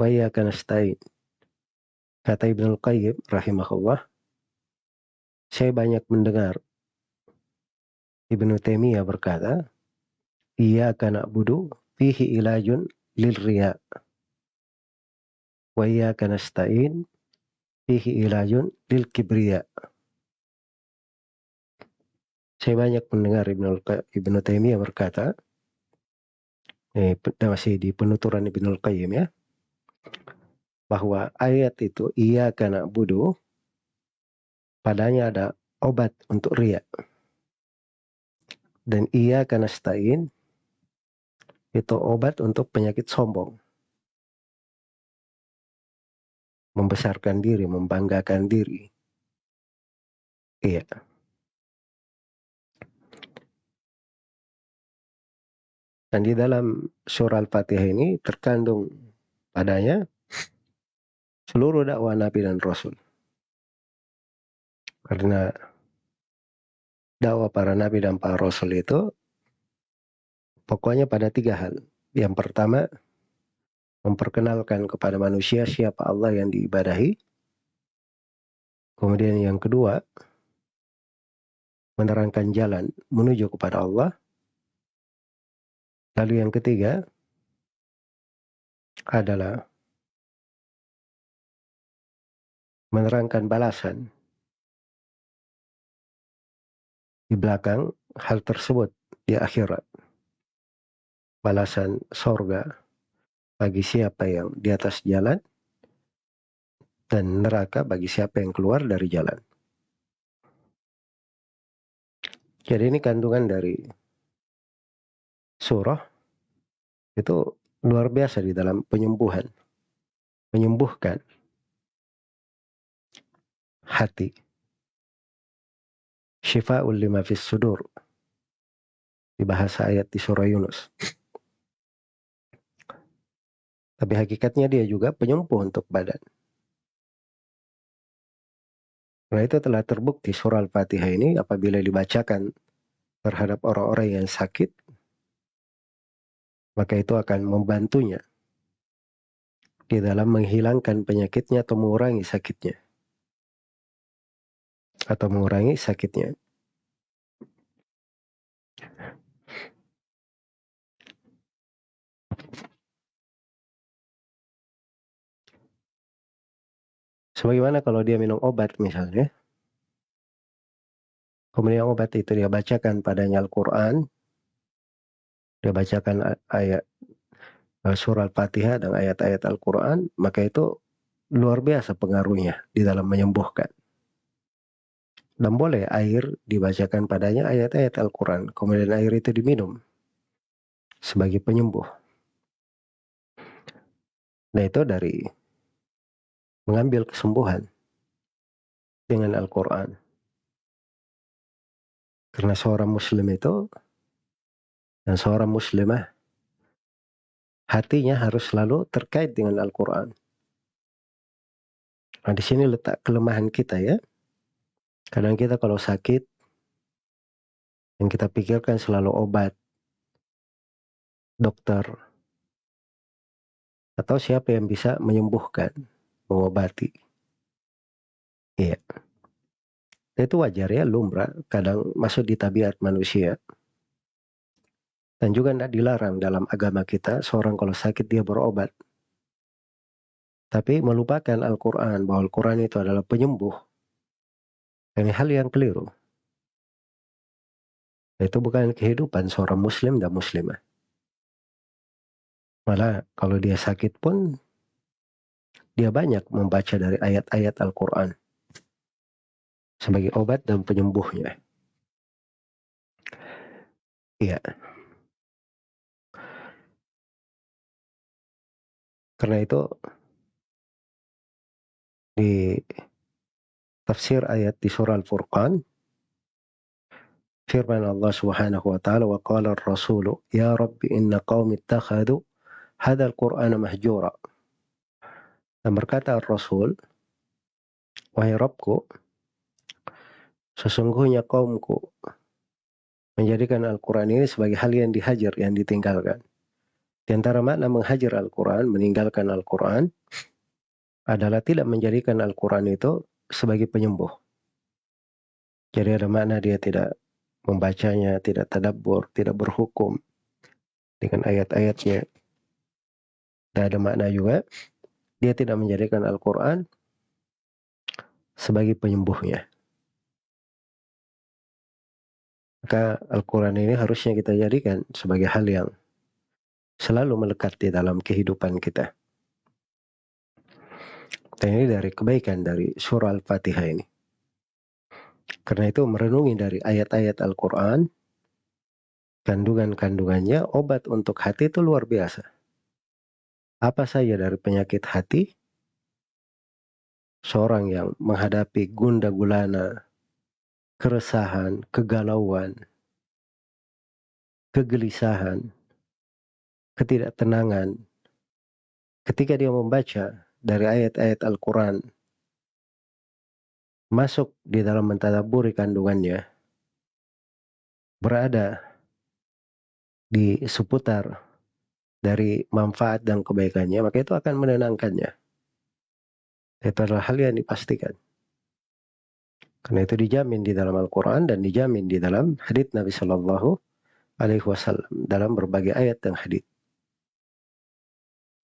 iyyaka nasta'in. Kata Ibnu Qayyim rahimahullah, saya banyak mendengar Ibnu Taimiyah berkata, Iyyaka na'budu fihi ilajun lil riya. Wa iyyaka nasta'in fihi ilajun lil kibriya. Saya banyak mendengar Ibnu, Ibnu Taimiyah berkata, eh, masih di penuturan Ibnu Qayyim ya, bahwa ayat itu iya karena budu padanya ada obat untuk ria dan iya karena stain itu obat untuk penyakit sombong. Membesarkan diri membanggakan diri. Iya. Dan di dalam surah al-fatihah ini terkandung padanya seluruh dakwah Nabi dan Rasul. Karena dakwah para Nabi dan para Rasul itu pokoknya pada tiga hal. Yang pertama, memperkenalkan kepada manusia siapa Allah yang diibadahi. Kemudian yang kedua, menerangkan jalan menuju kepada Allah. Lalu yang ketiga adalah menerangkan balasan di belakang hal tersebut di akhirat. Balasan sorga bagi siapa yang di atas jalan dan neraka bagi siapa yang keluar dari jalan. Jadi ini kandungan dari surah itu luar biasa di dalam penyembuhan. Menyembuhkan hati. Syifa'ul lima fis sudur. Di bahasa ayat di surah Yunus. Tapi hakikatnya dia juga penyembuh untuk badan. Nah itu telah terbukti surah Al-Fatihah ini apabila dibacakan terhadap orang-orang yang sakit, maka itu akan membantunya di dalam menghilangkan penyakitnya atau mengurangi sakitnya. Atau mengurangi sakitnya. Sebagaimana kalau dia minum obat misalnya, kemudian obat itu dia bacakan padanya Al-Quran, dia bacakan ayat eh, surah Al-Fatihah dan ayat-ayat Al-Quran, maka itu luar biasa pengaruhnya di dalam menyembuhkan. Dan boleh air dibacakan padanya ayat-ayat Al-Quran. Kemudian air itu diminum sebagai penyembuh. Nah itu dari mengambil kesembuhan dengan Al-Quran. Karena seorang muslim itu dan seorang muslimah hatinya harus selalu terkait dengan Al-Quran. Nah di sini letak kelemahan kita ya. Kadang kita kalau sakit, yang kita pikirkan selalu obat, dokter, atau siapa yang bisa menyembuhkan, mengobati. Iya. Itu wajar ya, lumrah, kadang masuk di tabiat manusia. Dan juga tidak dilarang dalam agama kita, seorang kalau sakit dia berobat. Tapi melupakan Al-Quran, bahwa Al-Quran itu adalah penyembuh ini hal yang keliru. Itu bukan kehidupan seorang muslim dan muslimah. Malah kalau dia sakit pun dia banyak membaca dari ayat-ayat Al-Quran sebagai obat dan penyembuhnya. Iya. Karena itu di tafsir ayat di surah Al-Furqan firman Allah Subhanahu wa taala wa qala ar-rasul ya rabbi inna qaumi ittakhadhu hadzal qur'ana mahjura dan berkata Rasul wahai Rabbku sesungguhnya kaumku menjadikan Al-Quran ini sebagai hal yang dihajar, yang ditinggalkan. Di antara makna menghajar Al-Quran, meninggalkan Al-Quran, adalah tidak menjadikan Al-Quran itu sebagai penyembuh. Jadi ada makna dia tidak membacanya, tidak tadabbur, tidak berhukum dengan ayat-ayatnya. Dan ada makna juga, dia tidak menjadikan Al-Quran sebagai penyembuhnya. Maka Al-Quran ini harusnya kita jadikan sebagai hal yang selalu melekat di dalam kehidupan kita. Dan ini dari kebaikan dari surah Al-Fatihah ini. Karena itu merenungi dari ayat-ayat Al-Quran, kandungan-kandungannya, obat untuk hati itu luar biasa. Apa saja dari penyakit hati, seorang yang menghadapi gunda gulana, keresahan, kegalauan, kegelisahan, ketidaktenangan ketika dia membaca dari ayat-ayat Al-Quran masuk di dalam mentadaburi kandungannya berada di seputar dari manfaat dan kebaikannya maka itu akan menenangkannya. Itu adalah hal yang dipastikan. Karena itu dijamin di dalam Al-Quran dan dijamin di dalam hadits Nabi Shallallahu Alaihi Wasallam dalam berbagai ayat dan hadits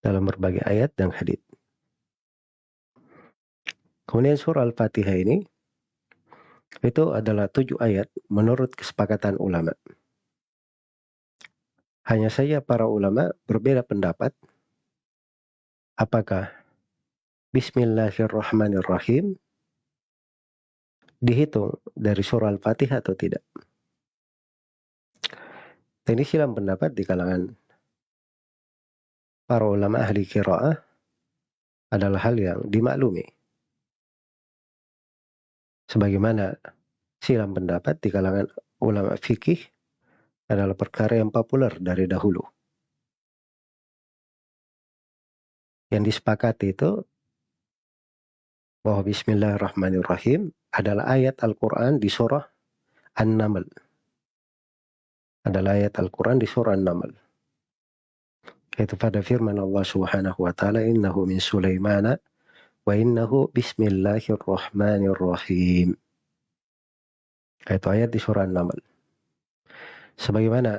dalam berbagai ayat dan hadis. Kemudian surah Al-Fatihah ini itu adalah tujuh ayat menurut kesepakatan ulama. Hanya saja para ulama berbeda pendapat apakah Bismillahirrahmanirrahim dihitung dari surah Al-Fatihah atau tidak. ini silam pendapat di kalangan para ulama ahli kiraah adalah hal yang dimaklumi. Sebagaimana silam pendapat di kalangan ulama fikih adalah perkara yang populer dari dahulu. Yang disepakati itu bahwa Bismillahirrahmanirrahim adalah ayat Al-Quran di surah An-Naml. Adalah ayat Al-Quran di surah An-Naml. Itu pada firman Allah Subhanahu wa taala innahu min Sulaiman wa innahu bismillahirrahmanirrahim. Itu ayat di surah An-Naml. Sebagaimana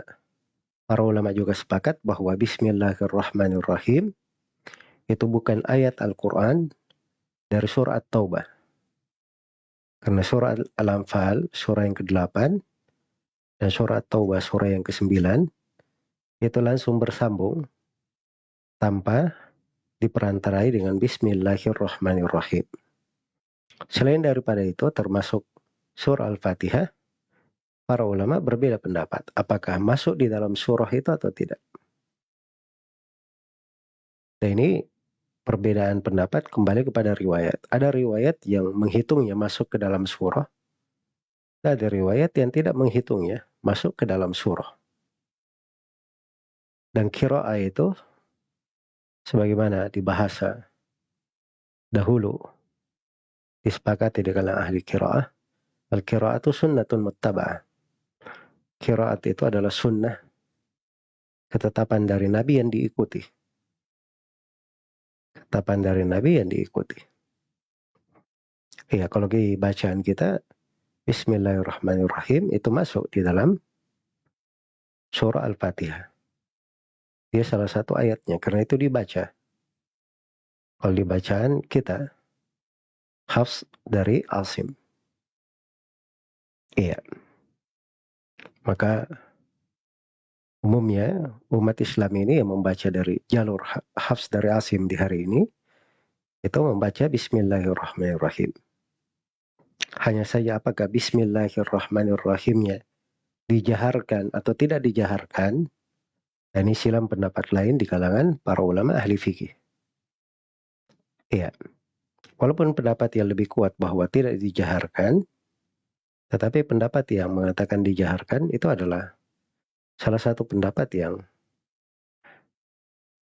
para ulama juga sepakat bahwa bismillahirrahmanirrahim itu bukan ayat Al-Qur'an dari surah At-Taubah. Karena surah Al-Anfal, surah yang ke-8, dan surah At-Taubah, surah yang ke-9, itu langsung bersambung tanpa diperantarai dengan Bismillahirrahmanirrahim. Selain daripada itu termasuk surah Al-Fatihah, para ulama berbeda pendapat apakah masuk di dalam surah itu atau tidak. Dan ini perbedaan pendapat kembali kepada riwayat. Ada riwayat yang menghitungnya masuk ke dalam surah. Ada riwayat yang tidak menghitungnya masuk ke dalam surah. Dan kiro'a itu sebagaimana di bahasa dahulu disepakati dengan ahli kiraah al itu sunnatun muttaba'ah. Kiraat itu adalah sunnah ketetapan dari Nabi yang diikuti. Ketetapan dari Nabi yang diikuti. Iya, kalau di bacaan kita Bismillahirrahmanirrahim itu masuk di dalam surah Al-Fatihah. Dia salah satu ayatnya, karena itu dibaca. Kalau dibacaan kita, Hafs dari Asim. Iya. Maka umumnya umat Islam ini yang membaca dari jalur Hafs dari Asim di hari ini, itu membaca Bismillahirrahmanirrahim. Hanya saja apakah Bismillahirrahmanirrahimnya dijaharkan atau tidak dijaharkan, dan ini silam pendapat lain di kalangan para ulama ahli fikih. Iya. Walaupun pendapat yang lebih kuat bahwa tidak dijaharkan, tetapi pendapat yang mengatakan dijaharkan itu adalah salah satu pendapat yang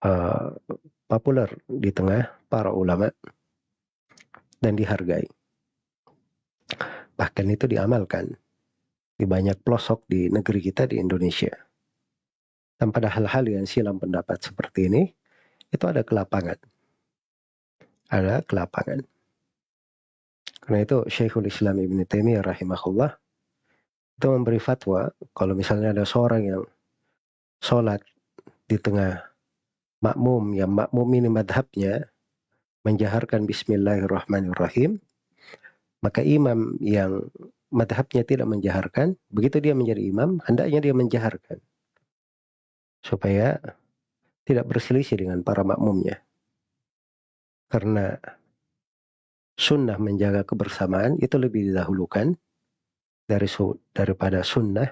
uh, populer di tengah para ulama dan dihargai. Bahkan itu diamalkan di banyak pelosok di negeri kita di Indonesia. Dan pada hal-hal yang silam pendapat seperti ini, itu ada kelapangan. Ada kelapangan. Karena itu Syekhul Islam Ibn Taimiyah rahimahullah itu memberi fatwa kalau misalnya ada seorang yang sholat di tengah makmum yang makmum ini madhabnya menjaharkan Bismillahirrahmanirrahim maka imam yang madhabnya tidak menjaharkan begitu dia menjadi imam hendaknya dia menjaharkan supaya tidak berselisih dengan para makmumnya karena sunnah menjaga kebersamaan itu lebih didahulukan dari daripada sunnah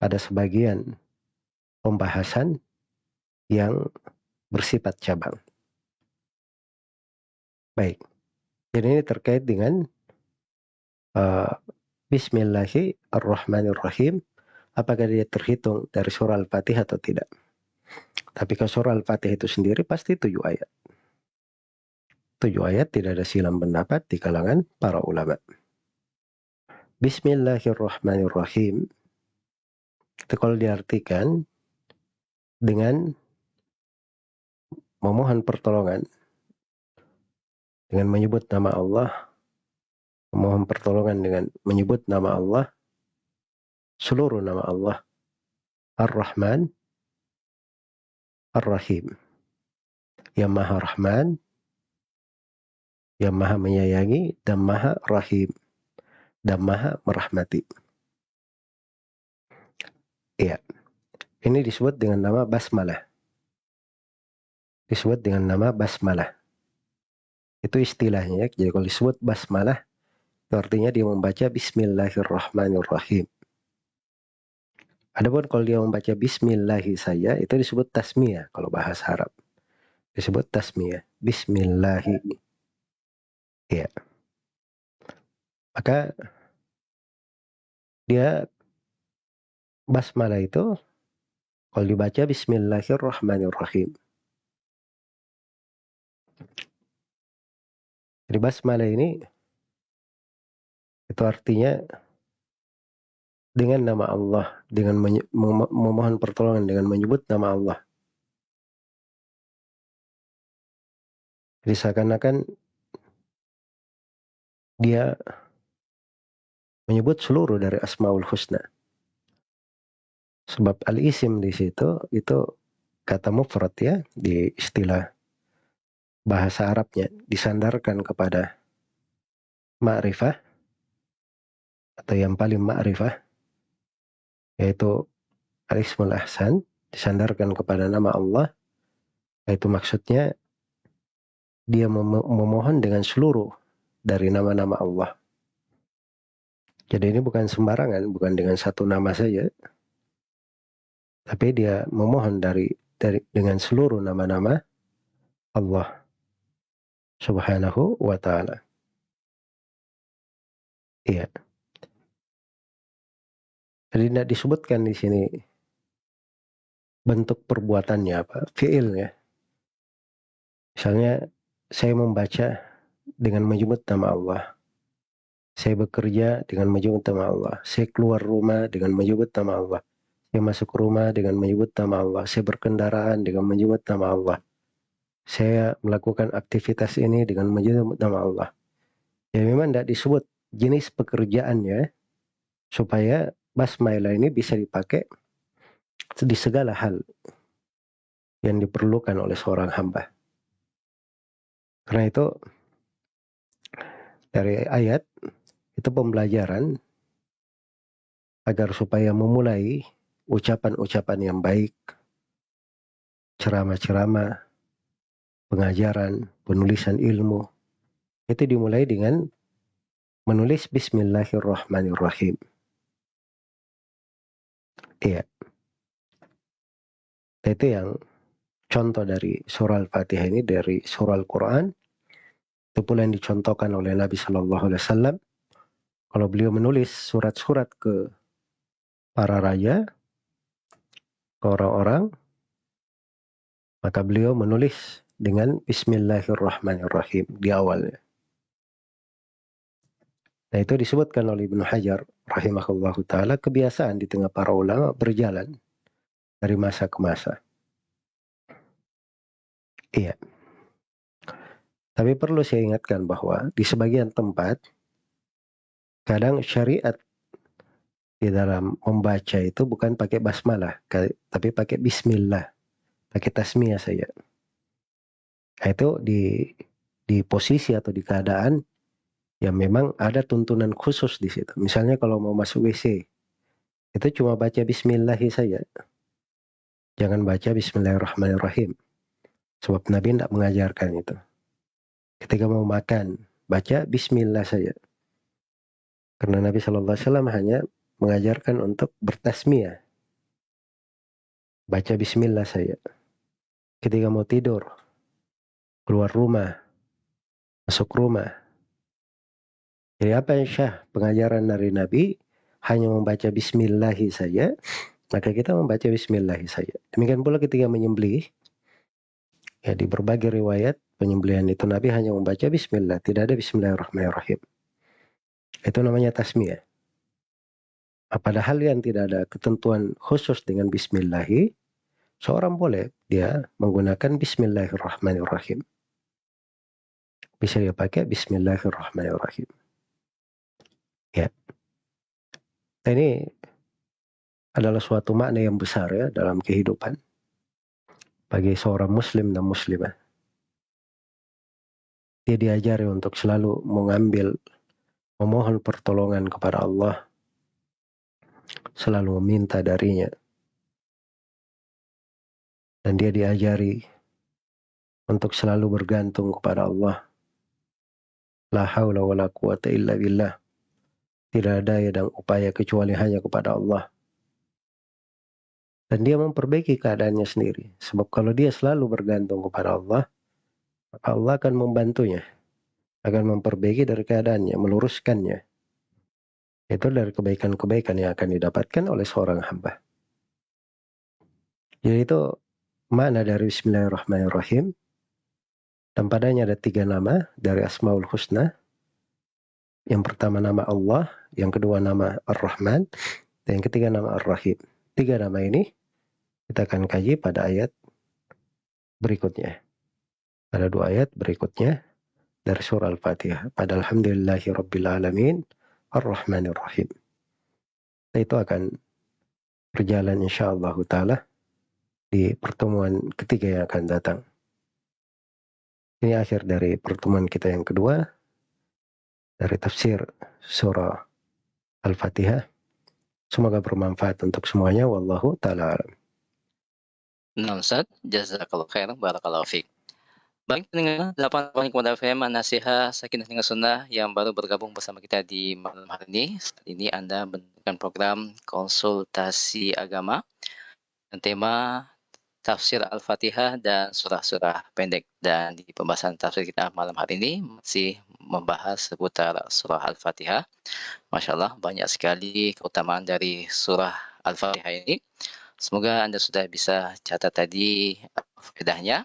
ada sebagian pembahasan yang bersifat cabang. Baik. Jadi ini terkait dengan uh, Bismillahirrahmanirrahim. Apakah dia terhitung dari surah Al-Fatihah atau tidak? Tapi kalau surah Al-Fatihah itu sendiri pasti tujuh ayat. Tujuh ayat tidak ada silam pendapat di kalangan para ulama. Bismillahirrahmanirrahim. Itu kalau diartikan dengan memohon pertolongan dengan menyebut nama Allah memohon pertolongan dengan menyebut nama Allah seluruh nama Allah Ar-Rahman Ar-Rahim yang Maha Rahman yang Maha menyayangi dan Maha Rahim dan Maha merahmati. Iya. Ini disebut dengan nama basmalah. Disebut dengan nama basmalah. Itu istilahnya. Jadi kalau disebut basmalah, artinya dia membaca Bismillahirrahmanirrahim. Adapun kalau dia membaca Bismillahi saja, itu disebut tasmiyah kalau bahasa Arab. Disebut tasmiyah. Bismillahi. Ya. Maka dia basmalah itu kalau dibaca Bismillahirrahmanirrahim. Jadi basmalah ini itu artinya dengan nama Allah, dengan memohon pertolongan dengan menyebut nama Allah. Jadi seakan-akan dia menyebut seluruh dari Asmaul Husna. Sebab al-isim di situ itu kata mufrad ya di istilah bahasa Arabnya disandarkan kepada ma'rifah atau yang paling ma'rifah yaitu al-ismul ahsan disandarkan kepada nama Allah yaitu maksudnya dia memohon dengan seluruh dari nama-nama Allah. Jadi ini bukan sembarangan, bukan dengan satu nama saja, tapi dia memohon dari dari dengan seluruh nama-nama Allah Subhanahu wa taala. Iya. Jadi tidak disebutkan di sini bentuk perbuatannya apa, fiilnya. Misalnya saya membaca dengan menyebut nama Allah. Saya bekerja dengan menyebut nama Allah. Saya keluar rumah dengan menyebut nama Allah. Saya masuk rumah dengan menyebut nama Allah. Saya berkendaraan dengan menyebut nama Allah. Saya melakukan aktivitas ini dengan menyebut nama Allah. Ya memang tidak disebut jenis pekerjaannya supaya basmailah ini bisa dipakai di segala hal yang diperlukan oleh seorang hamba. Karena itu dari ayat itu pembelajaran agar supaya memulai ucapan-ucapan yang baik, ceramah-ceramah, pengajaran, penulisan ilmu, itu dimulai dengan menulis Bismillahirrahmanirrahim. Iya. Itu yang contoh dari surah Al-Fatihah ini dari surah Al-Quran. Itu pula yang dicontohkan oleh Nabi Shallallahu Alaihi Wasallam. Kalau beliau menulis surat-surat ke para raja, ke orang-orang, maka beliau menulis dengan Bismillahirrahmanirrahim di awalnya. Nah itu disebutkan oleh Ibnu Hajar rahimahullah ta'ala kebiasaan di tengah para ulama berjalan dari masa ke masa. Iya. Tapi perlu saya ingatkan bahwa di sebagian tempat kadang syariat di dalam membaca itu bukan pakai basmalah, tapi pakai bismillah, pakai tasmiyah saja. Nah, itu di di posisi atau di keadaan yang memang ada tuntunan khusus di situ. Misalnya kalau mau masuk WC, itu cuma baca bismillah saja. Jangan baca bismillahirrahmanirrahim. Sebab Nabi tidak mengajarkan itu. Ketika mau makan, baca bismillah saja. Karena Nabi Shallallahu Alaihi Wasallam hanya mengajarkan untuk bertasmiyah. Baca bismillah saja. Ketika mau tidur, keluar rumah, masuk rumah. Jadi apa yang syah pengajaran dari Nabi hanya membaca bismillah saja, maka kita membaca bismillah saja. Demikian pula ketika menyembelih, ya di berbagai riwayat penyembelihan itu Nabi hanya membaca bismillah, tidak ada bismillahirrahmanirrahim. Itu namanya tasmiyah. Padahal yang tidak ada ketentuan khusus dengan bismillahi, seorang boleh dia menggunakan bismillahirrahmanirrahim. Bisa dia pakai bismillahirrahmanirrahim. Ya. Ini adalah suatu makna yang besar ya dalam kehidupan bagi seorang muslim dan muslimah dia diajari untuk selalu mengambil, memohon pertolongan kepada Allah, selalu meminta darinya. Dan dia diajari untuk selalu bergantung kepada Allah. La haula wa quwata illa billah. Tidak ada daya dan upaya kecuali hanya kepada Allah. Dan dia memperbaiki keadaannya sendiri. Sebab kalau dia selalu bergantung kepada Allah, Allah akan membantunya, akan memperbaiki dari keadaannya, meluruskannya. Itu dari kebaikan-kebaikan yang akan didapatkan oleh seorang hamba. Jadi itu mana dari Bismillahirrahmanirrahim. Dan padanya ada tiga nama dari Asmaul Husna. Yang pertama nama Allah, yang kedua nama Ar-Rahman, dan yang ketiga nama Ar-Rahim. Tiga nama ini kita akan kaji pada ayat berikutnya. Ada dua ayat berikutnya dari surah Al-Fatihah. Pada Alhamdulillahi Rabbil Alamin Ar-Rahmanir Rahim. Itu akan berjalan insyaAllah ta'ala di pertemuan ketiga yang akan datang. Ini akhir dari pertemuan kita yang kedua dari tafsir surah Al-Fatihah. Semoga bermanfaat untuk semuanya. Wallahu ta'ala alam. Nah Ustaz, jazakallah khair, barakallahu fiqh. Baik pendengar 8.8 FM Nasihat Sakinah dengan Sunnah yang baru bergabung bersama kita di malam hari ini. Saat ini Anda mendengarkan program konsultasi agama dan tema tafsir Al-Fatihah dan surah-surah pendek. Dan di pembahasan tafsir kita malam hari ini masih membahas seputar surah Al-Fatihah. Masya Allah banyak sekali keutamaan dari surah Al-Fatihah ini. Semoga Anda sudah bisa catat tadi faedahnya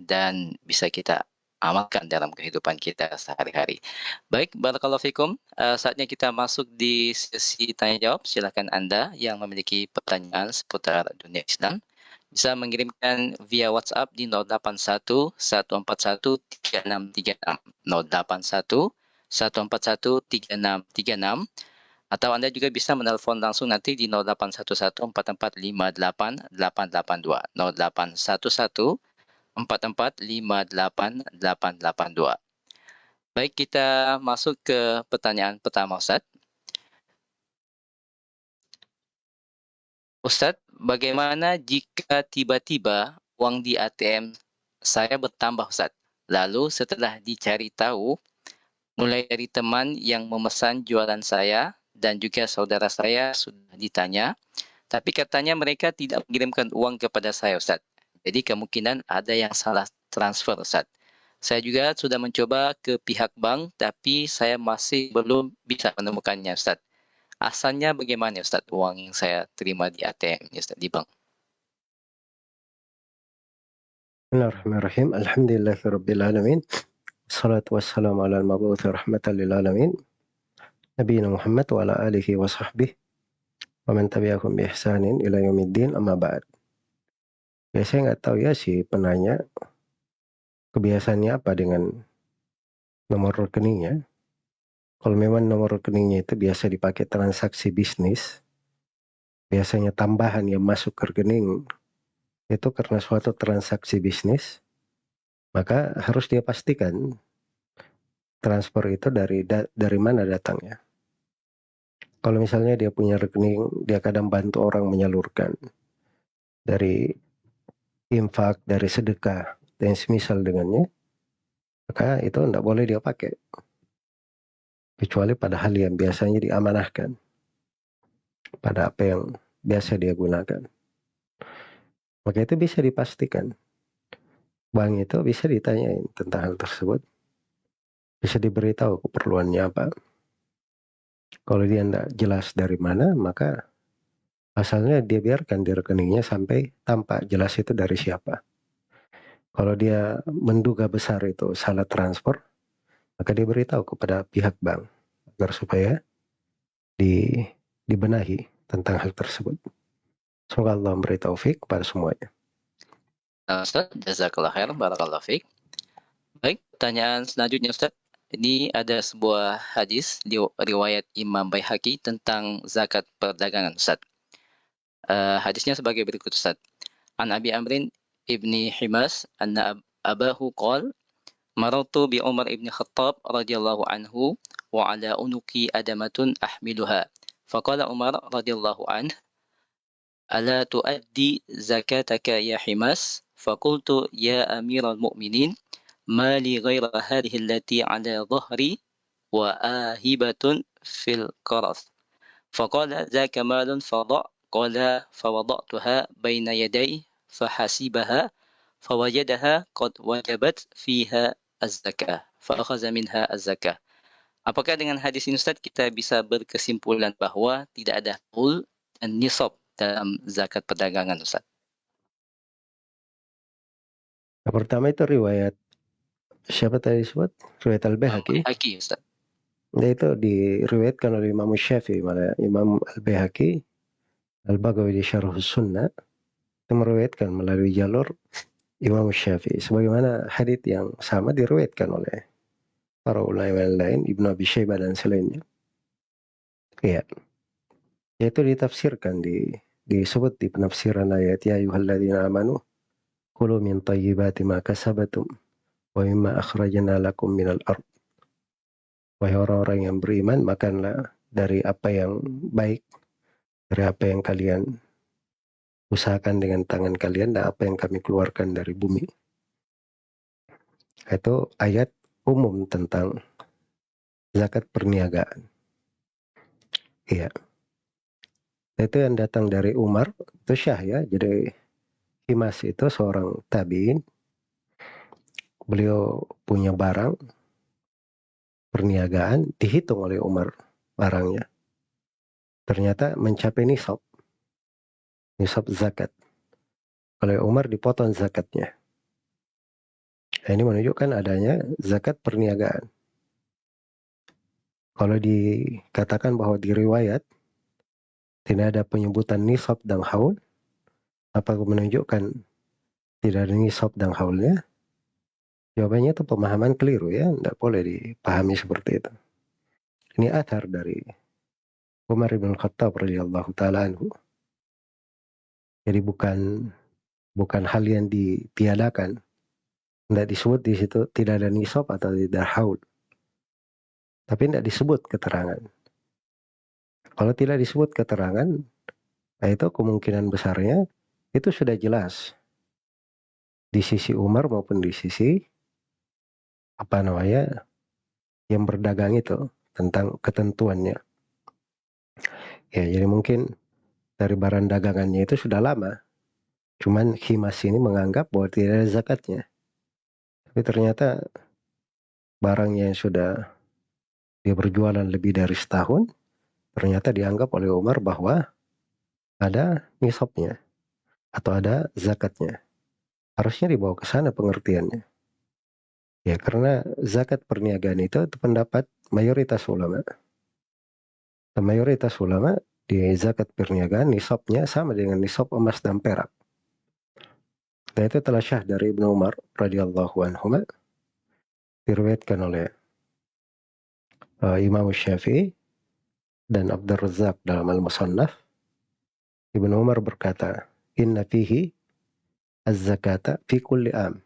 dan bisa kita amalkan dalam kehidupan kita sehari-hari. Baik, barakallahu fikum. Uh, saatnya kita masuk di sesi tanya jawab. Silakan Anda yang memiliki pertanyaan seputar dunia Islam bisa mengirimkan via WhatsApp di 081 141 3636 081 141 3636 atau Anda juga bisa menelpon langsung nanti di 0811 4458 882 0811 4458882. Baik, kita masuk ke pertanyaan pertama Ustaz. Ustaz, bagaimana jika tiba-tiba uang di ATM saya bertambah Ustaz? Lalu setelah dicari tahu, mulai dari teman yang memesan jualan saya dan juga saudara saya sudah ditanya, tapi katanya mereka tidak mengirimkan uang kepada saya Ustaz. Jadi kemungkinan ada yang salah transfer Ustaz. Saya juga sudah mencoba ke pihak bank tapi saya masih belum bisa menemukannya Ustaz. Asalnya bagaimana Ustaz uang yang saya terima di ATM Ustaz di bank? Bismillahirrahmanirrahim. Alhamdulillahirrabbilalamin. Salatu wassalamu ala al-mabuthi rahmatan lil alamin. Muhammad wa ala alihi wa sahbihi wa man tabi'ahum bi ihsanin ila yaumiddin amma ba'd. Ya saya nggak tahu ya si penanya kebiasaannya apa dengan nomor rekeningnya. Kalau memang nomor rekeningnya itu biasa dipakai transaksi bisnis, biasanya tambahan yang masuk ke rekening itu karena suatu transaksi bisnis, maka harus dia pastikan transfer itu dari da, dari mana datangnya. Kalau misalnya dia punya rekening, dia kadang bantu orang menyalurkan dari infak, dari sedekah, dan semisal dengannya, maka itu tidak boleh dia pakai. Kecuali pada hal yang biasanya diamanahkan. Pada apa yang biasa dia gunakan. Maka itu bisa dipastikan. Bank itu bisa ditanyain tentang hal tersebut. Bisa diberitahu keperluannya apa. Kalau dia tidak jelas dari mana, maka asalnya dia biarkan di rekeningnya sampai tampak jelas itu dari siapa. Kalau dia menduga besar itu salah transfer, maka dia beritahu kepada pihak bank agar supaya di, dibenahi tentang hal tersebut. Semoga Allah memberi taufik kepada semuanya. Ustaz, jazakallah khair, barakallah fiqh. Baik, pertanyaan selanjutnya Ustaz. Ini ada sebuah hadis di riwayat Imam Baihaqi tentang zakat perdagangan Ustaz. Uh, hadisnya sebagai berikut Ustaz. An Abi Amrin ibni Himas anna abahu qal marartu bi Umar ibn Khattab radhiyallahu anhu wa ala unuki adamatun ahmiluha. Faqala Umar radhiyallahu anhu ألا تؤدي زكاتك يا حماس؟ فقلت يا أمير المؤمنين ما لي غير هذه التي على ظهري وآهبة في القرص. فقال ذاك مال فضع. قال فوضعتها بين يدي فحسبها فوجدها قد وجبت fiha الزكاة فأخذ منها الزكاة Apakah dengan hadis ini Ustaz kita bisa berkesimpulan bahwa tidak ada hul dan nisab dalam zakat perdagangan Ustaz? Yang pertama itu riwayat siapa tadi sebut? Riwayat Al-Bahaki. Al-Bahaki Ustaz. Ya, itu diriwayatkan oleh Imam Syafi'i malah Imam Al-Bahaki Al-Bagawi di Syarh Sunnah itu meriwayatkan melalui jalur Imam Syafi'i sebagaimana hadits yang sama diriwayatkan oleh para ulama lain Ibnu Abi Syaibah dan selainnya. Iya. Yaitu ditafsirkan di disebut di penafsiran ayat ya ayyuhalladzina amanu kulu min tayyibati ma kasabatum wa mimma akhrajna lakum minal ard. Wahai orang-orang yang beriman, makanlah dari apa yang baik, dari apa yang kalian usahakan dengan tangan kalian dan apa yang kami keluarkan dari bumi. Itu ayat umum tentang zakat perniagaan. Iya. Itu yang datang dari Umar, itu Syah ya. Jadi Himas itu seorang tabiin beliau punya barang perniagaan dihitung oleh Umar barangnya. Ternyata mencapai nisab. Nisab zakat. Oleh Umar dipotong zakatnya. Nah, ini menunjukkan adanya zakat perniagaan. Kalau dikatakan bahwa di riwayat tidak ada penyebutan nisab dan haul, apa menunjukkan tidak ada nisab dan haulnya? Jawabannya itu pemahaman keliru ya, tidak boleh dipahami seperti itu. Ini athar dari Umar bin Khattab radhiyallahu taala. Jadi bukan bukan hal yang ditiadakan. Tidak disebut di situ tidak ada nisab atau tidak haul. Tapi tidak disebut keterangan. Kalau tidak disebut keterangan, nah itu kemungkinan besarnya itu sudah jelas di sisi Umar maupun di sisi apa namanya yang berdagang itu tentang ketentuannya. Ya, jadi mungkin dari barang dagangannya itu sudah lama. Cuman Himas ini menganggap bahwa tidak ada zakatnya. Tapi ternyata barangnya yang sudah dia berjualan lebih dari setahun, ternyata dianggap oleh Umar bahwa ada nisabnya atau ada zakatnya. Harusnya dibawa ke sana pengertiannya. Ya, karena zakat perniagaan itu, itu pendapat mayoritas ulama. Dan mayoritas ulama di zakat perniagaan nisabnya sama dengan nisab emas dan perak. Dan itu telah syah dari Ibnu Umar radhiyallahu anhu diriwayatkan oleh uh, Imam Syafi'i dan Abdul Razak dalam Al-Musannaf. Ibnu Umar berkata, "Inna fihi az-zakata fi kulli am."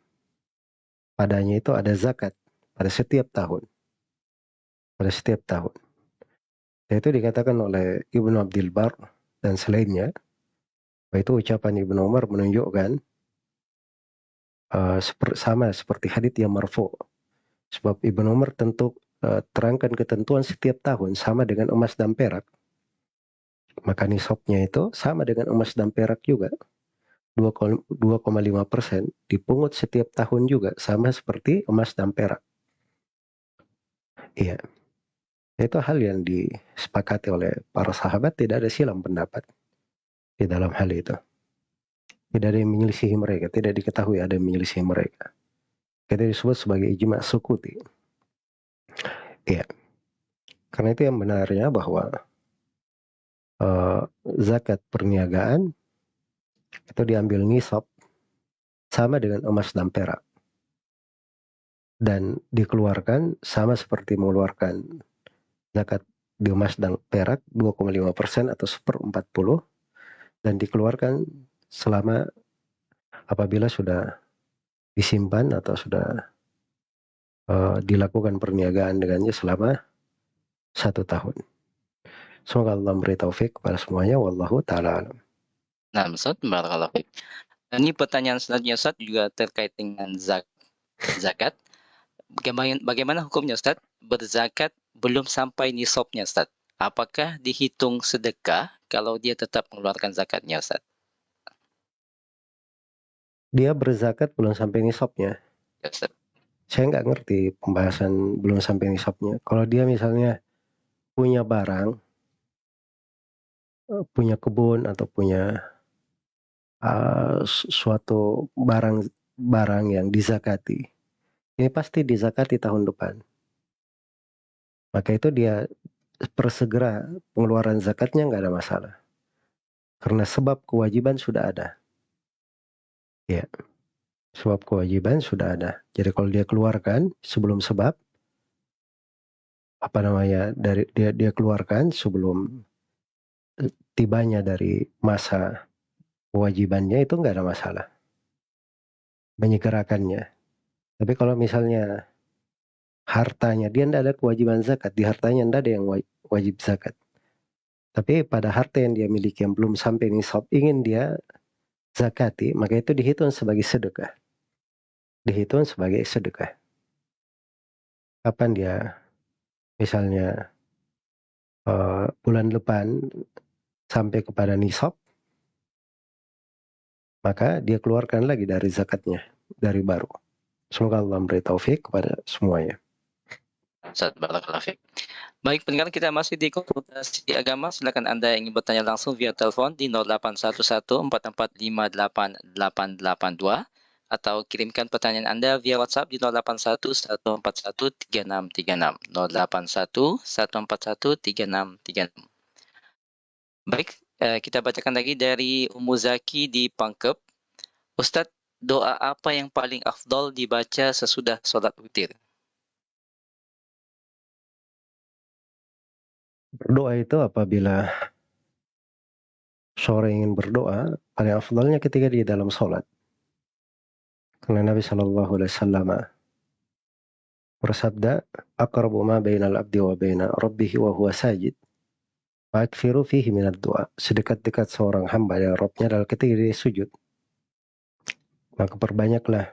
Padanya itu ada zakat pada setiap tahun. Pada setiap tahun. Itu dikatakan oleh Ibnu Abdul Bar dan selainnya. Itu ucapan Ibnu Umar menunjukkan uh, sama seperti hadits yang marfu. Sebab Ibnu Umar tentu uh, terangkan ketentuan setiap tahun sama dengan emas dan perak. Maka nisabnya itu sama dengan emas dan perak juga. 2,5 persen dipungut setiap tahun juga sama seperti emas dan perak. Iya. Itu hal yang disepakati oleh para sahabat tidak ada silam pendapat di dalam hal itu. Tidak ada yang menyelisihi mereka, tidak diketahui ada yang menyelisihi mereka. Kita disebut sebagai ijma sukuti. Iya. Karena itu yang benarnya bahwa uh, zakat perniagaan itu diambil nisab sama dengan emas dan perak. Dan dikeluarkan sama seperti mengeluarkan zakat di emas dan perak 2,5% atau seper 40 dan dikeluarkan selama apabila sudah disimpan atau sudah uh, dilakukan perniagaan dengannya selama satu tahun. Semoga Allah memberi taufik kepada semuanya. Wallahu ta'ala alam. Nah, Ustaz, barakallahu fiik. Ini pertanyaan selanjutnya Ustaz juga terkait dengan zak zakat. Bagaimana, bagaimana hukumnya Ustaz? Berzakat belum sampai nisabnya Ustaz. Apakah dihitung sedekah kalau dia tetap mengeluarkan zakatnya Ustaz? Dia berzakat belum sampai nisabnya. Ya, Ustaz. Saya nggak ngerti pembahasan belum sampai nisabnya. Kalau dia misalnya punya barang, eh, punya kebun atau punya uh, suatu barang barang yang dizakati, ini pasti dizakati tahun depan. Maka itu dia persegera pengeluaran zakatnya nggak ada masalah. Karena sebab kewajiban sudah ada. Ya, sebab kewajiban sudah ada. Jadi kalau dia keluarkan sebelum sebab, apa namanya dari dia dia keluarkan sebelum eh, tibanya dari masa kewajibannya itu nggak ada masalah. Menyegerakannya. Tapi kalau misalnya hartanya, dia tidak ada kewajiban zakat. Di hartanya tidak ada yang wajib zakat. Tapi pada harta yang dia miliki yang belum sampai nisab, ingin dia zakati, maka itu dihitung sebagai sedekah. Dihitung sebagai sedekah. Kapan dia misalnya uh, bulan depan sampai kepada nisab, maka dia keluarkan lagi dari zakatnya, dari baru. Semoga Allah memberi taufik kepada semuanya. Ustaz Barakallahu Baik, pendengar kita masih di konsultasi agama. Silakan Anda yang ingin bertanya langsung via telepon di 081144588882 atau kirimkan pertanyaan Anda via WhatsApp di 0811413636 0811413636. Baik, Eh, kita bacakan lagi dari Ummu Zaki di Pangkep. Ustadz, doa apa yang paling afdol dibaca sesudah sholat witir? Berdoa itu apabila sore ingin berdoa, paling afdolnya ketika di dalam sholat. Karena Nabi Shallallahu Alaihi Wasallam bersabda, "Aqrabu ma bainal abdi wa baina rabbih wa huwa sajid." Fakfiru fihi minat doa. Sedekat-dekat seorang hamba dan Robnya adalah ketika dia sujud. Maka perbanyaklah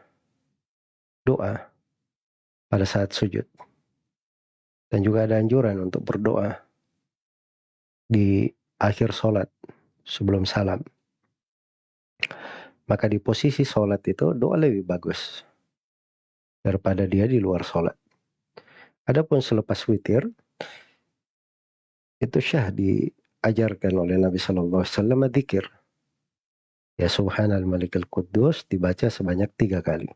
doa pada saat sujud. Dan juga ada anjuran untuk berdoa di akhir sholat sebelum salam. Maka di posisi sholat itu doa lebih bagus daripada dia di luar sholat. Adapun selepas witir, itu syah diajarkan oleh Nabi Shallallahu Alaihi Wasallam dzikir. Ya Subhanal Malikul Kudus dibaca sebanyak tiga kali.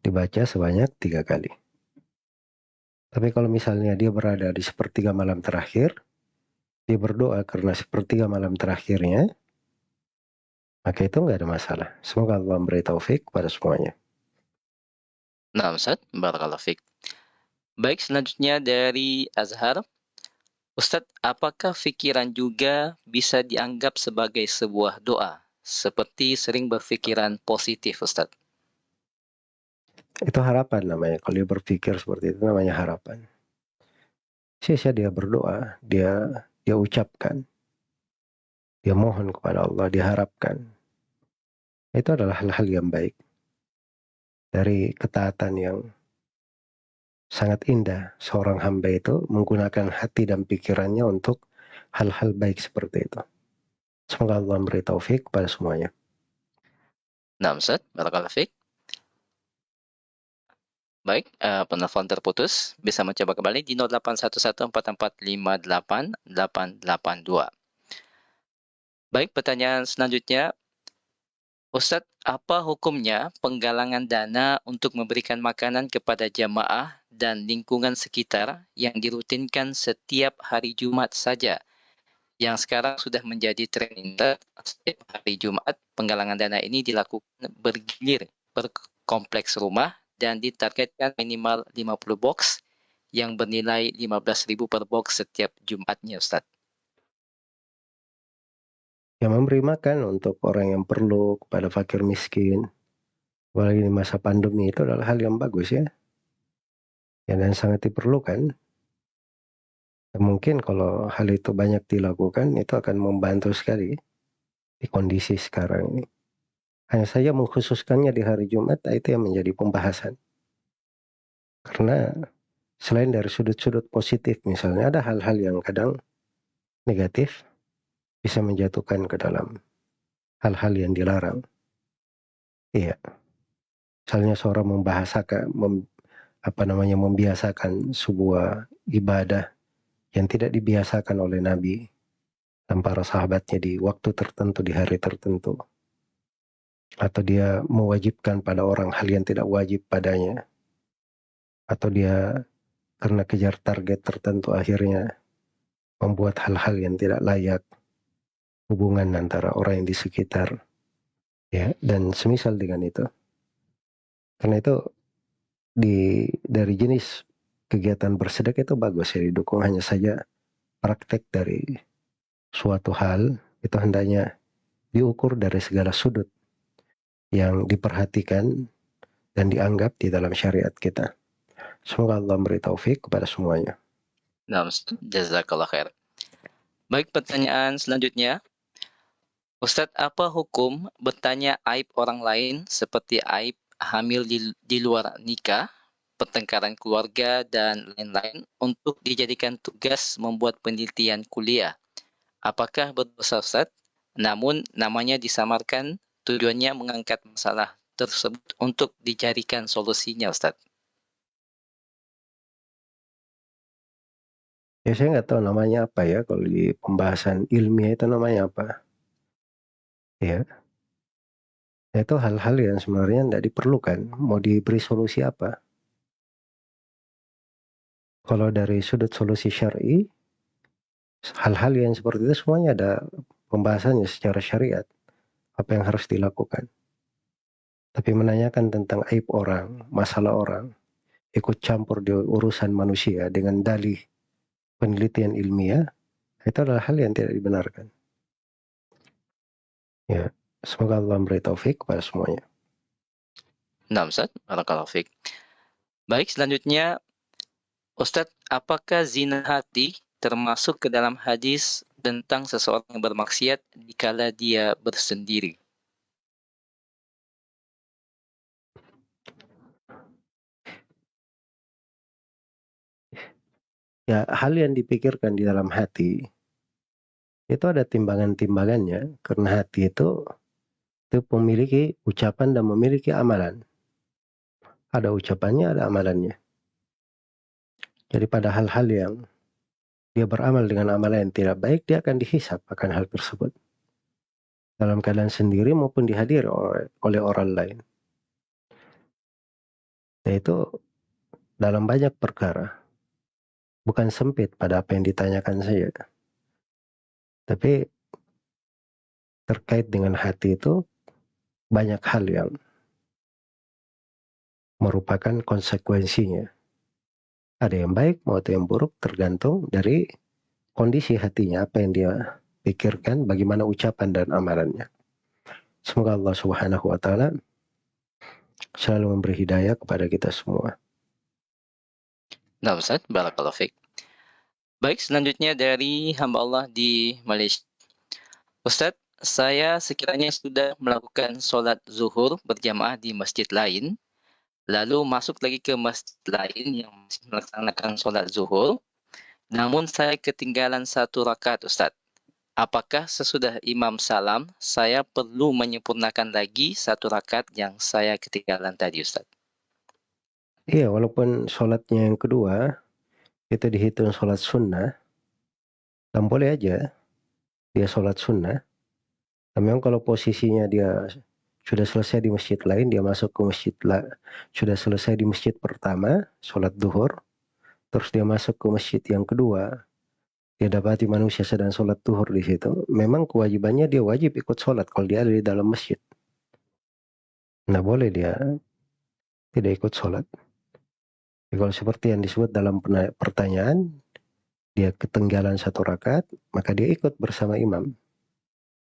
Dibaca sebanyak tiga kali. Tapi kalau misalnya dia berada di sepertiga malam terakhir, dia berdoa karena sepertiga malam terakhirnya, Maka itu nggak ada masalah. Semoga Allah memberi taufik kepada semuanya. Nah, Ustaz, barakallahu fiik. Baik, selanjutnya dari Azhar. Ustadz, apakah pikiran juga bisa dianggap sebagai sebuah doa? Seperti sering berpikiran positif, Ustadz. Itu harapan namanya. Kalau dia berpikir seperti itu namanya harapan. Sia-sia dia berdoa, dia dia ucapkan, dia mohon kepada Allah, diharapkan. Itu adalah hal-hal yang baik. Dari ketaatan yang sangat indah seorang hamba itu menggunakan hati dan pikirannya untuk hal-hal baik seperti itu. Semoga Allah memberi taufik kepada semuanya. Nah, Ustaz, barakallahu fiik. Baik, uh, penelpon terputus. Bisa mencoba kembali di 081144588882. Baik, pertanyaan selanjutnya Ustadz, apa hukumnya penggalangan dana untuk memberikan makanan kepada jamaah dan lingkungan sekitar yang dirutinkan setiap hari Jumat saja? Yang sekarang sudah menjadi tren setiap hari Jumat penggalangan dana ini dilakukan bergilir per kompleks rumah dan ditargetkan minimal 50 box yang bernilai 15.000 per box setiap Jumatnya, Ustadz yang memberi makan untuk orang yang perlu kepada fakir miskin apalagi di masa pandemi itu adalah hal yang bagus ya. Ya dan sangat diperlukan. Dan mungkin kalau hal itu banyak dilakukan itu akan membantu sekali di kondisi sekarang ini hanya saja mengkhususkannya di hari Jumat itu yang menjadi pembahasan karena selain dari sudut-sudut positif misalnya ada hal-hal yang kadang negatif bisa menjatuhkan ke dalam hal-hal yang dilarang. Iya. Misalnya seorang membahasakan, mem, apa namanya, membiasakan sebuah ibadah yang tidak dibiasakan oleh Nabi dan para sahabatnya di waktu tertentu, di hari tertentu. Atau dia mewajibkan pada orang hal yang tidak wajib padanya. Atau dia karena kejar target tertentu akhirnya membuat hal-hal yang tidak layak hubungan antara orang yang di sekitar. Ya dan semisal dengan itu. Karena itu di dari jenis kegiatan bersedekah itu bagus ya didukung. Hanya saja praktek dari suatu hal itu hendaknya diukur dari segala sudut yang diperhatikan dan dianggap di dalam syariat kita. Semoga Allah memberi taufik kepada semuanya. Nah, jazakallah khair. Baik, pertanyaan selanjutnya. Ustadz, apa hukum bertanya aib orang lain seperti aib hamil di, di luar nikah, pertengkaran keluarga, dan lain-lain untuk dijadikan tugas membuat penelitian kuliah? Apakah berdosa Ustadz? Namun namanya disamarkan tujuannya mengangkat masalah tersebut untuk dicarikan solusinya Ustadz. Ya saya nggak tahu namanya apa ya kalau di pembahasan ilmiah itu namanya apa. Ya. Itu hal-hal yang sebenarnya tidak diperlukan, mau diberi solusi apa? Kalau dari sudut solusi syar'i, hal-hal yang seperti itu semuanya ada pembahasannya secara syariat, apa yang harus dilakukan. Tapi menanyakan tentang aib orang, masalah orang, ikut campur di urusan manusia dengan dalih penelitian ilmiah, itu adalah hal yang tidak dibenarkan. Ya, semoga Allah memberi taufik kepada semuanya. Nah, Ustaz, barakallahu. Baik, selanjutnya Ustaz, apakah zina hati termasuk ke dalam hadis tentang seseorang yang bermaksiat dikala dia bersendiri? Ya, hal yang dipikirkan di dalam hati itu ada timbangan-timbangannya karena hati itu itu memiliki ucapan dan memiliki amalan. Ada ucapannya, ada amalannya. Jadi pada hal-hal yang dia beramal dengan amalan yang tidak baik, dia akan dihisap akan hal tersebut. Dalam keadaan sendiri maupun dihadiri oleh, orang lain. Dan itu dalam banyak perkara. Bukan sempit pada apa yang ditanyakan saja. Tapi terkait dengan hati itu banyak hal yang merupakan konsekuensinya. Ada yang baik maupun yang buruk tergantung dari kondisi hatinya, apa yang dia pikirkan, bagaimana ucapan dan amalannya. Semoga Allah Subhanahu wa taala selalu memberi hidayah kepada kita semua. Nah, Ustaz, barakallahu fiik. Baik, selanjutnya dari hamba Allah di Malaysia. Ustaz, saya sekiranya sudah melakukan sholat zuhur berjamaah di masjid lain, lalu masuk lagi ke masjid lain yang masih melaksanakan sholat zuhur, namun saya ketinggalan satu rakaat Ustaz. Apakah sesudah imam salam, saya perlu menyempurnakan lagi satu rakaat yang saya ketinggalan tadi Ustaz? Iya, walaupun sholatnya yang kedua, itu dihitung sholat sunnah, dan boleh aja dia sholat sunnah. Memang kalau posisinya dia sudah selesai di masjid lain, dia masuk ke masjid lah, sudah selesai di masjid pertama, sholat duhur, terus dia masuk ke masjid yang kedua, dia dapati manusia sedang sholat duhur di situ, memang kewajibannya dia wajib ikut sholat kalau dia ada di dalam masjid. Nah boleh dia tidak ikut sholat. Jadi kalau seperti yang disebut dalam pertanyaan, dia ketinggalan satu rakaat, maka dia ikut bersama imam.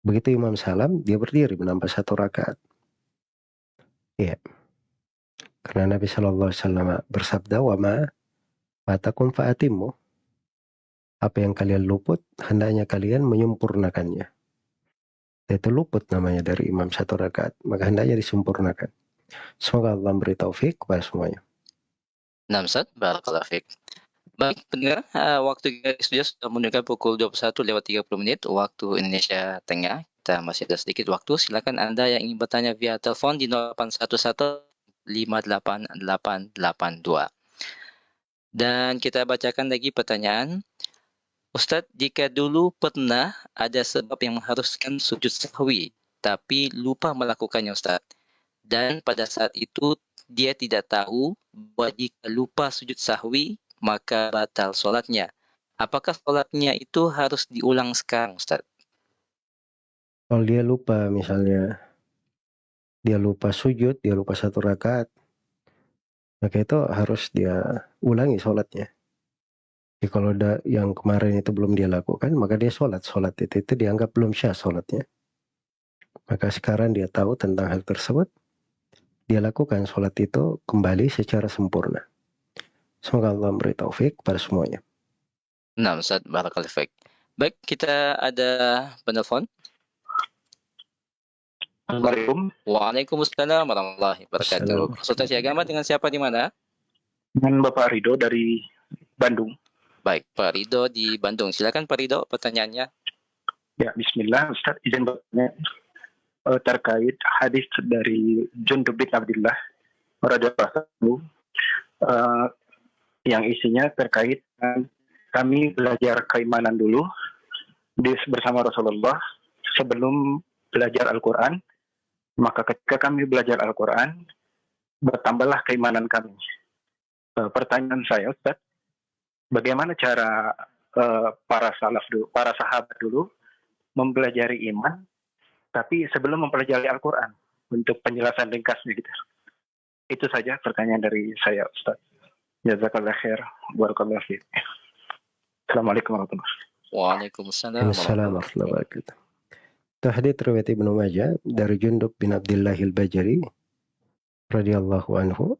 Begitu imam salam, dia berdiri menambah satu rakaat. Iya. Karena Nabi Shallallahu Alaihi Wasallam bersabda, "Wama matakum faatimu." apa yang kalian luput, hendaknya kalian menyempurnakannya. Itu luput namanya dari imam satu rakaat, maka hendaknya disempurnakan. Semoga Allah memberi taufik kepada semuanya. Ustaz, barakallahu fiik. Baik, pendengar, uh, waktu kita sudah menunjukkan pukul 21 lewat 30 menit waktu Indonesia Tengah. Kita masih ada sedikit waktu. Silakan Anda yang ingin bertanya via telepon di 0811 58882. Dan kita bacakan lagi pertanyaan Ustadz, jika dulu pernah ada sebab yang mengharuskan sujud sahwi, tapi lupa melakukannya Ustadz. Dan pada saat itu dia tidak tahu bahwa jika lupa sujud sahwi, maka batal sholatnya. Apakah sholatnya itu harus diulang sekarang Ustadz? Kalau dia lupa misalnya, dia lupa sujud, dia lupa satu rakaat, maka itu harus dia ulangi sholatnya. Jadi kalau ada yang kemarin itu belum dia lakukan, maka dia sholat. Sholat itu, itu dianggap belum syah sholatnya. Maka sekarang dia tahu tentang hal tersebut, dia lakukan sholat itu kembali secara sempurna. Semoga Allah memberi taufik pada semuanya. Nah, Ustaz, barakallahu Baik, kita ada penelpon. Assalamualaikum. Waalaikumsalam warahmatullahi wabarakatuh. Konsultasi agama dengan siapa di mana? Dengan Bapak Rido dari Bandung. Baik, Pak Rido di Bandung. Silakan Pak Rido pertanyaannya. Ya, Bismillah, Ustaz izin bertanya uh, terkait hadis dari Jundub bin Abdullah radhiyallahu uh, yang isinya terkait dengan kami belajar keimanan dulu bersama Rasulullah sebelum belajar Al-Quran. Maka ketika kami belajar Al-Quran, bertambahlah keimanan kami. Uh, pertanyaan saya, Ustaz, bagaimana cara uh, para salaf dulu, para sahabat dulu mempelajari iman, tapi sebelum mempelajari Al-Quran untuk penjelasan ringkasnya gitu. Itu saja pertanyaan dari saya, Ustaz. Jazakallah khair. Barakallah fiqh. Assalamualaikum warahmatullahi wabarakatuh. Waalaikumsalam warahmatullahi wabarakatuh. Tahdid riwayat Ibnu Majah dari Jundub bin Abdullah al-Bajali radhiyallahu anhu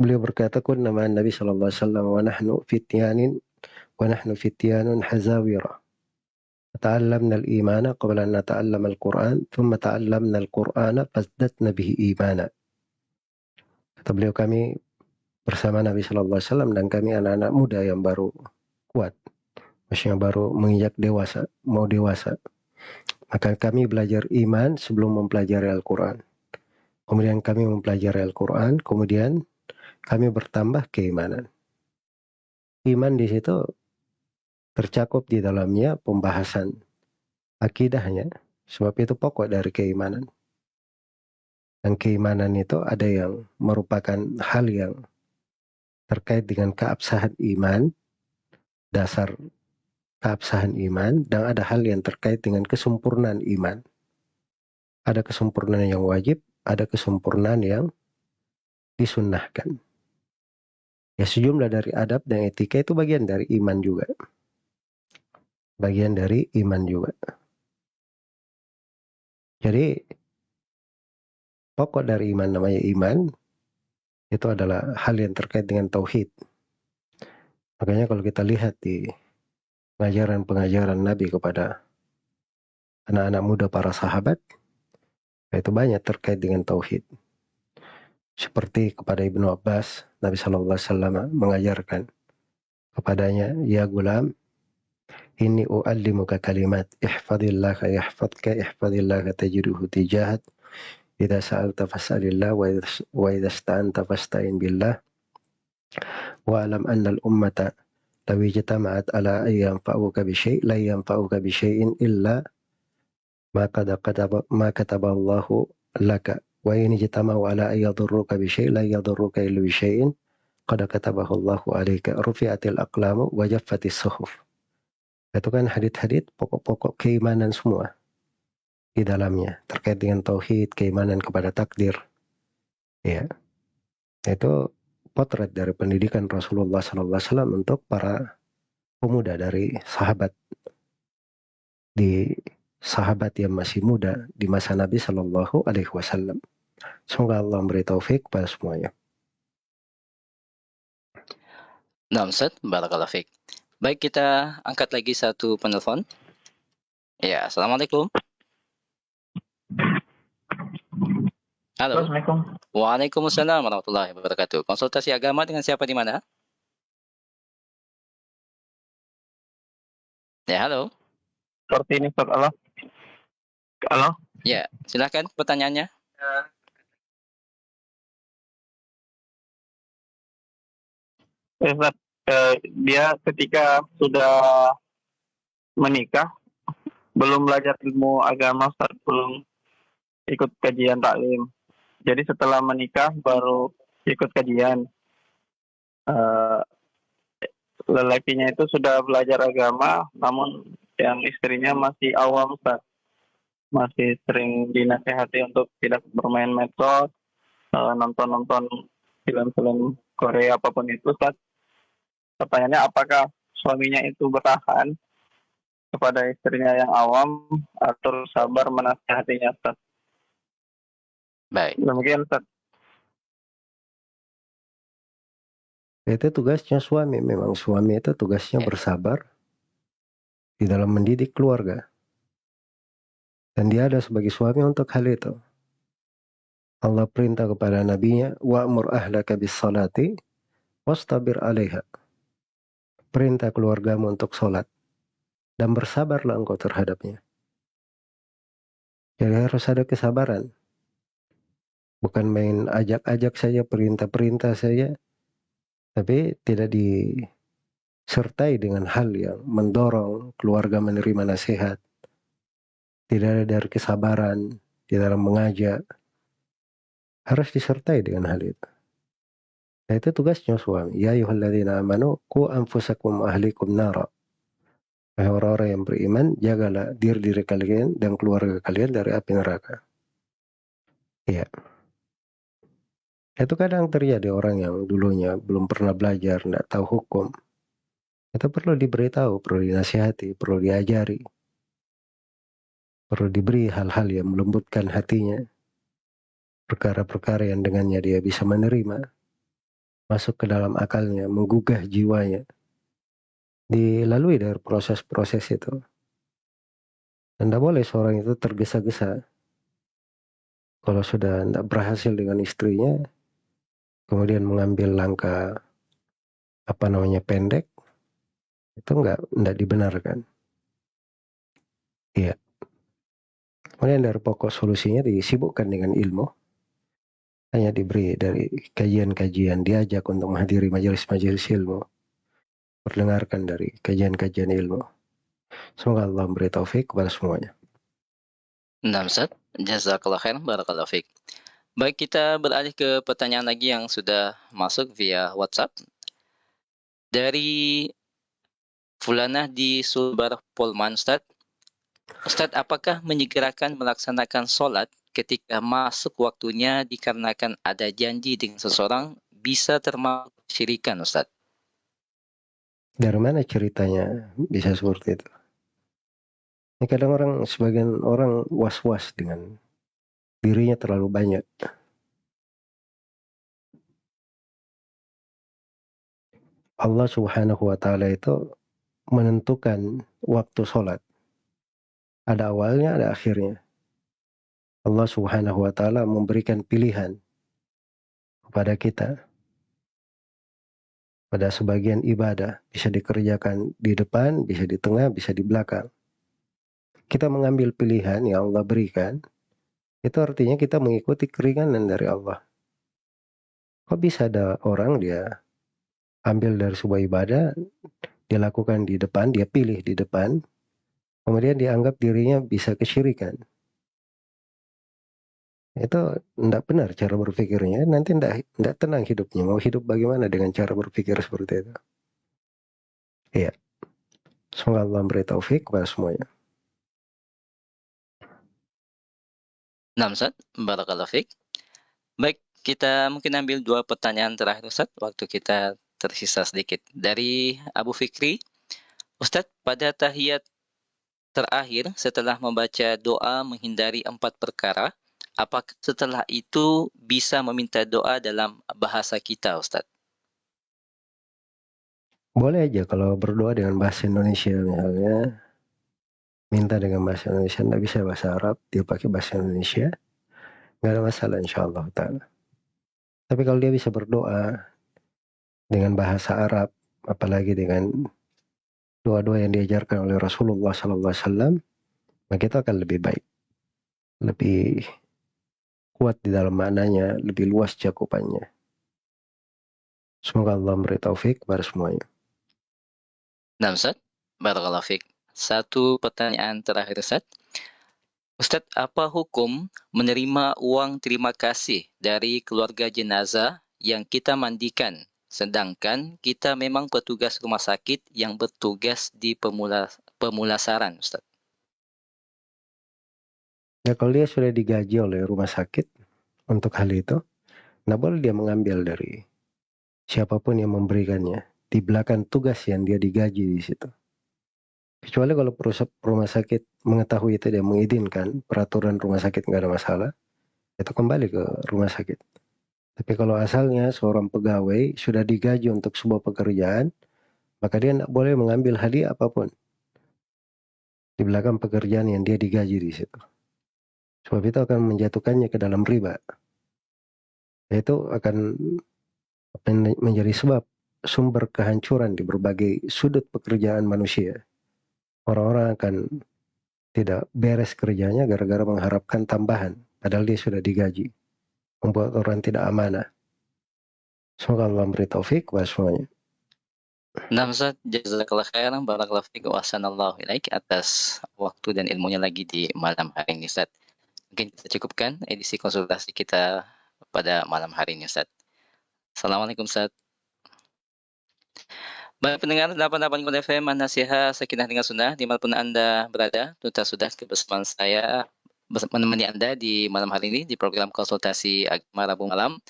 Beliau berkata, "Kunna ma'an Nabi sallallahu alaihi wasallam wa nahnu fityanin wa nahnu fityanun hazawira." تعلمنا الإيمان قبل أن نتعلم القرآن ثم تعلمنا القرآن فازددنا به إيمانا kata beliau kami bersama Nabi Shallallahu Alaihi Wasallam dan kami anak-anak muda yang baru kuat, maksudnya baru menginjak dewasa, mau dewasa. Maka kami belajar iman sebelum mempelajari Al-Quran. Kemudian kami mempelajari Al-Quran, kemudian kami bertambah keimanan. Iman di situ tercakup di dalamnya pembahasan akidahnya, sebab itu pokok dari keimanan. Dan keimanan itu ada yang merupakan hal yang terkait dengan keabsahan iman, dasar keabsahan iman dan ada hal yang terkait dengan kesempurnaan iman. Ada kesempurnaan yang wajib, ada kesempurnaan yang disunnahkan. Ya sejumlah dari adab dan etika itu bagian dari iman juga. Bagian dari iman juga. Jadi pokok dari iman namanya iman itu adalah hal yang terkait dengan tauhid. Makanya kalau kita lihat di pengajaran-pengajaran Nabi kepada anak-anak muda para sahabat, itu banyak terkait dengan tauhid. Seperti kepada Ibnu Abbas, Nabi Shallallahu Alaihi Wasallam mengajarkan kepadanya, ya gulam, ini u'allimuka kalimat, ihfadillah yahfadka, ihfadillah tajiduhu tijahat, idza sa'alta fas'alillah wa idza ista'anta fasta'in billah واعلم أن الأمة لو اجتمعت على أن ينفعوك بشيء لا ينفعوك بشيء إلا ما قد كتب ما كتب الله لك. وإن اجتمعوا على أن يضروك بشيء لا يضروك إلا بشيء قد كتبه الله عليك. رفعت الأقلام وجفت الصحف. Itu kan hadit-hadit pokok-pokok keimanan semua. Di dalamnya terkait dengan tauhid keimanan kepada takdir ya itu potret dari pendidikan Rasulullah SAW untuk para pemuda dari sahabat di sahabat yang masih muda di masa Nabi Shallallahu Alaihi Wasallam. Semoga Allah memberi taufik pada semuanya. Nah, Ustaz. Baik, kita angkat lagi satu penelpon. Ya, Assalamualaikum. Halo. Assalamualaikum. Waalaikumsalam warahmatullahi wabarakatuh. Konsultasi agama dengan siapa di mana? Ya, halo. Seperti ini, Ustaz. Halo. Halo. Ya, silakan pertanyaannya. Ya, Ustaz. Eh, dia ketika sudah menikah, belum belajar ilmu agama, Ustaz. Belum ikut kajian taklim jadi setelah menikah baru ikut kajian uh, lelakinya itu sudah belajar agama namun yang istrinya masih awam Ustaz. masih sering dinasehati untuk tidak bermain medsos uh, nonton-nonton film-film Korea apa pun itu Ustaz. pertanyaannya apakah suaminya itu bertahan kepada istrinya yang awam atau sabar menasehatinya Ustaz? Baik. Demikian Ustaz. Itu tugasnya suami. Memang suami itu tugasnya Ya. bersabar di dalam mendidik keluarga. Dan dia ada sebagai suami untuk hal itu. Allah perintah kepada nabinya, wa'mur ahlaka bis salati wastabir alaiha. Perintah keluargamu untuk sholat. Dan bersabarlah engkau terhadapnya. Jadi harus ada kesabaran. Bukan main ajak-ajak saja, perintah-perintah saja. Tapi tidak disertai dengan hal yang mendorong keluarga menerima nasihat. Tidak ada dari kesabaran di dalam mengajak. Harus disertai dengan hal itu. Nah itu tugasnya suami. Ya ayuhalladzina amanu ku anfusakum ahlikum nara. Orang-orang yang beriman, jagalah diri-diri kalian dan keluarga kalian dari api neraka. Iya. Itu kadang terjadi orang yang dulunya belum pernah belajar, tidak tahu hukum. Itu perlu diberitahu, perlu dinasihati, perlu diajari. Perlu diberi hal-hal yang melembutkan hatinya. Perkara-perkara yang dengannya dia bisa menerima. Masuk ke dalam akalnya, menggugah jiwanya. Dilalui dari proses-proses itu. Dan tidak boleh seorang itu tergesa-gesa. Kalau sudah tidak berhasil dengan istrinya, kemudian mengambil langkah apa namanya pendek, itu enggak enggak dibenarkan. Iya. Kemudian dari pokok solusinya disibukkan dengan ilmu. Hanya diberi dari kajian-kajian, diajak untuk menghadiri majelis-majelis ilmu. Perdengarkan dari kajian-kajian ilmu. Semoga Allah memberi taufik kepada semuanya. Nah, Ustaz. Jazakallah khair. Barakallahu fiik. Baik, kita beralih ke pertanyaan lagi yang sudah masuk via WhatsApp. Dari Fulanah di Sulbar Polman Ustaz. Ustaz, apakah menyegerakan melaksanakan solat ketika masuk waktunya dikarenakan ada janji dengan seseorang bisa termasuk syirikan Ustaz? Dari mana ceritanya bisa seperti itu? Ya, kadang orang sebagian orang was-was dengan dirinya terlalu banyak. Allah Subhanahu wa taala itu menentukan waktu sholat. Ada awalnya, ada akhirnya. Allah Subhanahu wa taala memberikan pilihan kepada kita. Pada sebagian ibadah bisa dikerjakan di depan, bisa di tengah, bisa di belakang. Kita mengambil pilihan yang Allah berikan, itu artinya kita mengikuti keringanan dari Allah. Kok bisa ada orang dia ambil dari sebuah ibadah, dia lakukan di depan, dia pilih di depan, kemudian dianggap dirinya bisa kesyirikan. Itu tidak benar cara berpikirnya, nanti tidak tenang hidupnya. Mau hidup bagaimana dengan cara berpikir seperti itu? Iya. Semoga Allah memberi taufik kepada semuanya. Nah, Ustaz, Barakallahu Fik. Baik, kita mungkin ambil dua pertanyaan terakhir Ustaz, waktu kita tersisa sedikit. Dari Abu Fikri, Ustadz, pada tahiyat terakhir setelah membaca doa menghindari empat perkara, apakah setelah itu bisa meminta doa dalam bahasa kita, Ustadz? Boleh aja kalau berdoa dengan bahasa Indonesia misalnya, minta dengan bahasa Indonesia, tidak bisa bahasa Arab, dia pakai bahasa Indonesia, nggak ada masalah insya Allah. Tapi kalau dia bisa berdoa dengan bahasa Arab, apalagi dengan doa-doa yang diajarkan oleh Rasulullah SAW, maka itu akan lebih baik, lebih kuat di dalam maknanya, lebih luas cakupannya. Semoga Allah memberi taufik kepada semuanya. Nah Ustaz, Barakallahu Fik. Satu pertanyaan terakhir Ustaz. Ustaz, apa hukum menerima uang terima kasih dari keluarga jenazah yang kita mandikan Sedangkan kita memang petugas rumah sakit yang bertugas di pemula, pemulasaran, Ustaz. Ya kalau dia sudah digaji oleh rumah sakit untuk hal itu, nah boleh dia mengambil dari siapa pun yang memberikannya di belakang tugas yang dia digaji di situ. Kecuali kalau rumah sakit mengetahui itu dia mengizinkan peraturan rumah sakit nggak ada masalah, itu kembali ke rumah sakit. Tapi kalau asalnya seorang pegawai sudah digaji untuk sebuah pekerjaan, maka dia tidak boleh mengambil hadiah apa pun di belakang pekerjaan yang dia digaji di situ. Sebab itu akan menjatuhkannya ke dalam riba. Itu akan menjadi sebab sumber kehancuran di berbagai sudut pekerjaan manusia. Orang-orang akan tidak beres kerjanya gara-gara mengharapkan tambahan, padahal dia sudah digaji membuat orang tidak amanah. Semoga Allah memberi taufik kepada semuanya. Ustaz, jazakallah khairan, barakallahu fiik wa sanallahu ilaik atas waktu dan ilmunya lagi di malam hari ini Ustaz. Mungkin kita cukupkan edisi konsultasi kita pada malam hari ini Ustaz. Assalamualaikum Ustaz. Baik pendengar 88 FM Nasihat Sakinah dengan Sunnah di mana pun Anda berada, tuntas sudah kebersamaan saya menemani Anda di malam hari ini di program konsultasi agama Rabu malam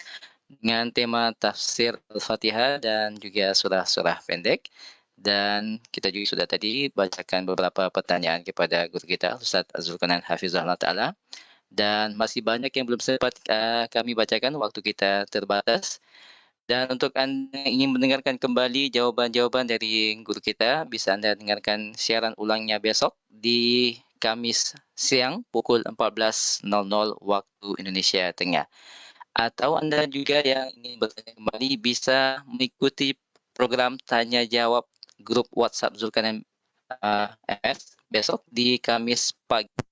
dengan tema tafsir Al-Fatihah dan juga surah-surah pendek. Dan kita juga sudah tadi bacakan beberapa pertanyaan kepada guru kita, Ustaz Azulkanan Hafizullah Ta'ala. Dan masih banyak yang belum sempat uh, kami bacakan, waktu kita terbatas. Dan untuk Anda yang ingin mendengarkan kembali jawaban-jawaban dari guru kita, bisa Anda dengarkan siaran ulangnya besok di Kamis siang pukul 14.00 waktu Indonesia Tengah. Atau Anda juga yang ingin bertanya kembali bisa mengikuti program tanya jawab grup WhatsApp Zulkarnain uh, MS besok di Kamis pagi